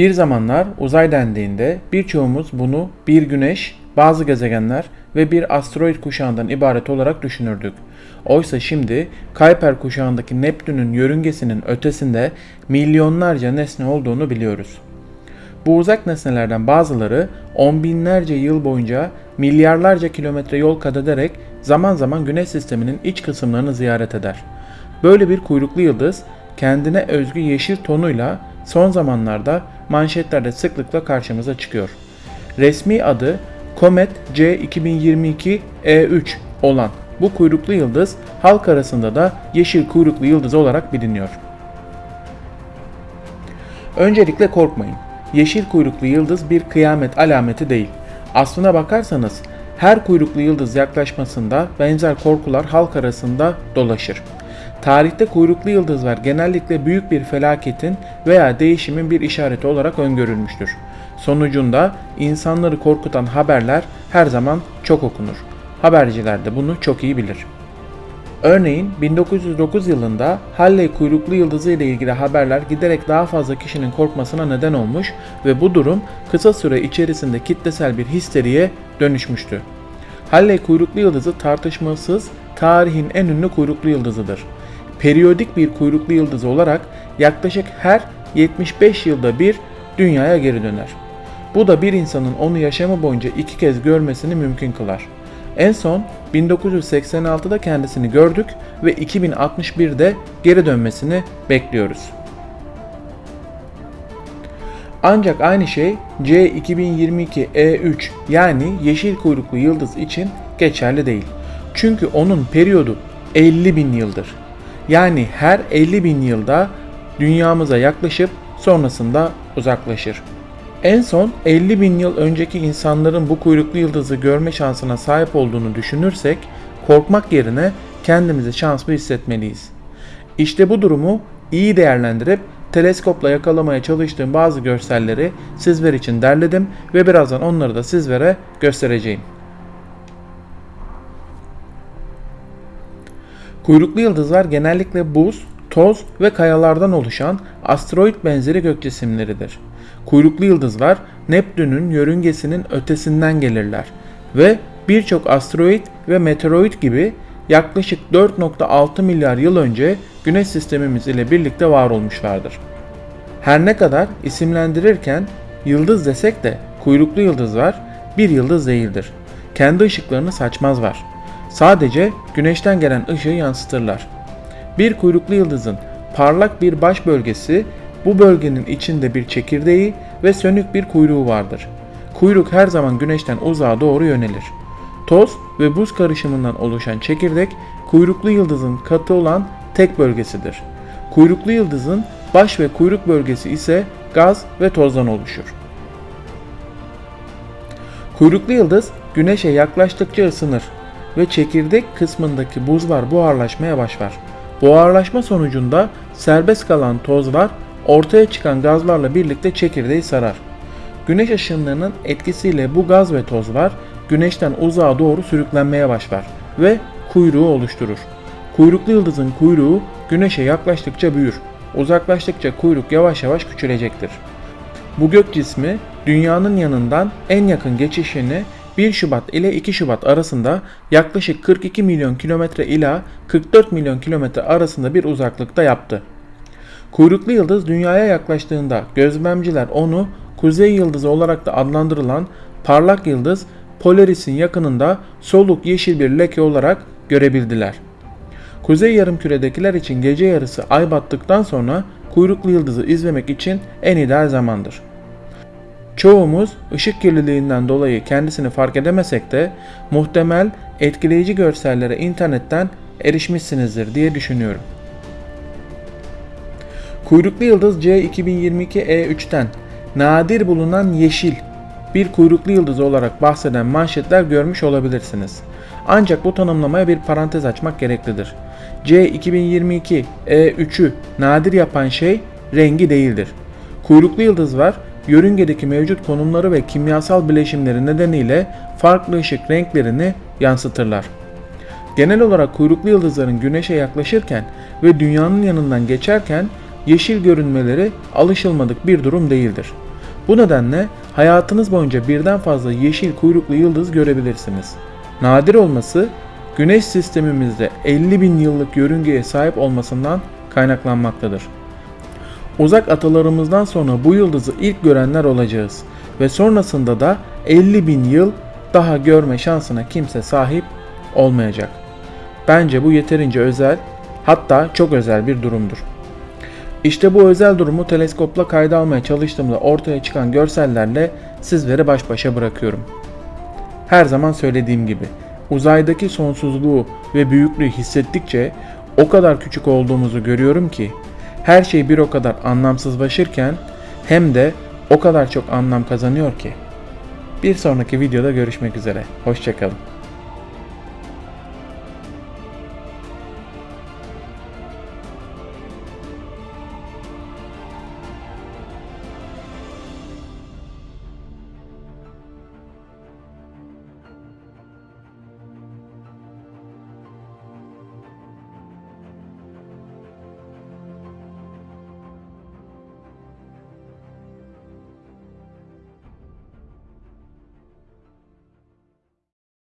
Bir zamanlar uzay dendiğinde birçoğumuz bunu bir güneş, bazı gezegenler ve bir asteroid kuşağından ibaret olarak düşünürdük. Oysa şimdi Kuiper kuşağındaki Neptün'ün yörüngesinin ötesinde milyonlarca nesne olduğunu biliyoruz. Bu uzak nesnelerden bazıları on binlerce yıl boyunca milyarlarca kilometre yol kat ederek zaman zaman güneş sisteminin iç kısımlarını ziyaret eder. Böyle bir kuyruklu yıldız kendine özgü yeşil tonuyla son zamanlarda manşetlerde sıklıkla karşımıza çıkıyor. Resmi adı Comet C 2022 E3 olan bu kuyruklu yıldız halk arasında da yeşil kuyruklu yıldız olarak biliniyor. Öncelikle korkmayın. Yeşil kuyruklu yıldız bir kıyamet alameti değil. Aslına bakarsanız her kuyruklu yıldız yaklaşmasında benzer korkular halk arasında dolaşır. Tarihte kuyruklu yıldızlar genellikle büyük bir felaketin veya değişimin bir işareti olarak öngörülmüştür. Sonucunda insanları korkutan haberler her zaman çok okunur. Haberciler de bunu çok iyi bilir. Örneğin 1909 yılında Halley kuyruklu yıldızı ile ilgili haberler giderek daha fazla kişinin korkmasına neden olmuş ve bu durum kısa süre içerisinde kitlesel bir histeriye dönüşmüştü. Halley kuyruklu yıldızı tartışmasız tarihin en ünlü kuyruklu yıldızıdır. Periyodik bir kuyruklu yıldız olarak yaklaşık her 75 yılda bir dünyaya geri döner. Bu da bir insanın onu yaşamı boyunca iki kez görmesini mümkün kılar. En son 1986'da kendisini gördük ve 2061'de geri dönmesini bekliyoruz. Ancak aynı şey C2022 E3 yani yeşil kuyruklu yıldız için geçerli değil. Çünkü onun periyodu 50 bin yıldır. Yani her 50 bin yılda dünyamıza yaklaşıp sonrasında uzaklaşır. En son 50 bin yıl önceki insanların bu kuyruklu yıldızı görme şansına sahip olduğunu düşünürsek korkmak yerine kendimizi şanslı hissetmeliyiz. İşte bu durumu iyi değerlendirip teleskopla yakalamaya çalıştığım bazı görselleri sizler için derledim ve birazdan onları da sizlere göstereceğim. Kuyruklu yıldızlar genellikle buz, toz ve kayalardan oluşan asteroid benzeri gök cisimleridir. Kuyruklu yıldızlar Neptün'ün yörüngesinin ötesinden gelirler ve birçok asteroid ve meteoroid gibi yaklaşık 4.6 milyar yıl önce Güneş sistemimiz ile birlikte var olmuşlardır. Her ne kadar isimlendirirken yıldız desek de kuyruklu yıldızlar bir yıldız değildir. Kendi ışıklarını saçmazlar. Sadece güneşten gelen ışığı yansıtırlar. Bir kuyruklu yıldızın parlak bir baş bölgesi, bu bölgenin içinde bir çekirdeği ve sönük bir kuyruğu vardır. Kuyruk her zaman güneşten uzağa doğru yönelir. Toz ve buz karışımından oluşan çekirdek kuyruklu yıldızın katı olan tek bölgesidir. Kuyruklu yıldızın baş ve kuyruk bölgesi ise gaz ve tozdan oluşur. Kuyruklu yıldız güneşe yaklaştıkça ısınır ve çekirdek kısmındaki buzlar buharlaşmaya başlar. Buharlaşma sonucunda serbest kalan tozlar ortaya çıkan gazlarla birlikte çekirdeği sarar. Güneş ışınlarının etkisiyle bu gaz ve tozlar güneşten uzağa doğru sürüklenmeye başlar ve kuyruğu oluşturur. Kuyruklu yıldızın kuyruğu güneşe yaklaştıkça büyür. Uzaklaştıkça kuyruk yavaş yavaş küçülecektir. Bu gök cismi dünyanın yanından en yakın geçişini 1 Şubat ile 2 Şubat arasında yaklaşık 42 milyon kilometre ila 44 milyon kilometre arasında bir uzaklıkta yaptı. Kuyruklu yıldız dünyaya yaklaştığında gözlemciler onu kuzey yıldızı olarak da adlandırılan parlak yıldız Polaris'in yakınında soluk yeşil bir leke olarak görebildiler. Kuzey yarımküredekiler için gece yarısı ay battıktan sonra kuyruklu yıldızı izlemek için en ideal zamandır. Çoğumuz ışık kirliliğinden dolayı kendisini fark edemesek de muhtemel etkileyici görsellere internetten erişmişsinizdir diye düşünüyorum. Kuyruklu yıldız C2022E3'ten nadir bulunan yeşil bir kuyruklu yıldız olarak bahseden manşetler görmüş olabilirsiniz. Ancak bu tanımlamaya bir parantez açmak gereklidir. C2022 E3'ü nadir yapan şey rengi değildir. Kuyruklu yıldız var, yörüngedeki mevcut konumları ve kimyasal bileşimleri nedeniyle farklı ışık renklerini yansıtırlar. Genel olarak kuyruklu yıldızların güneşe yaklaşırken ve dünyanın yanından geçerken yeşil görünmeleri alışılmadık bir durum değildir. Bu nedenle hayatınız boyunca birden fazla yeşil kuyruklu yıldız görebilirsiniz. Nadir olması Güneş sistemimizde 50 bin yıllık yörüngeye sahip olmasından kaynaklanmaktadır. Uzak atalarımızdan sonra bu yıldızı ilk görenler olacağız ve sonrasında da 50 bin yıl daha görme şansına kimse sahip olmayacak. Bence bu yeterince özel, hatta çok özel bir durumdur. İşte bu özel durumu teleskopla kayda almaya çalıştığımda ortaya çıkan görsellerle sizleri baş başa bırakıyorum. Her zaman söylediğim gibi uzaydaki sonsuzluğu ve büyüklüğü hissettikçe o kadar küçük olduğumuzu görüyorum ki her şey bir o kadar anlamsızlaşırken hem de o kadar çok anlam kazanıyor ki. Bir sonraki videoda görüşmek üzere. Hoşçakalın.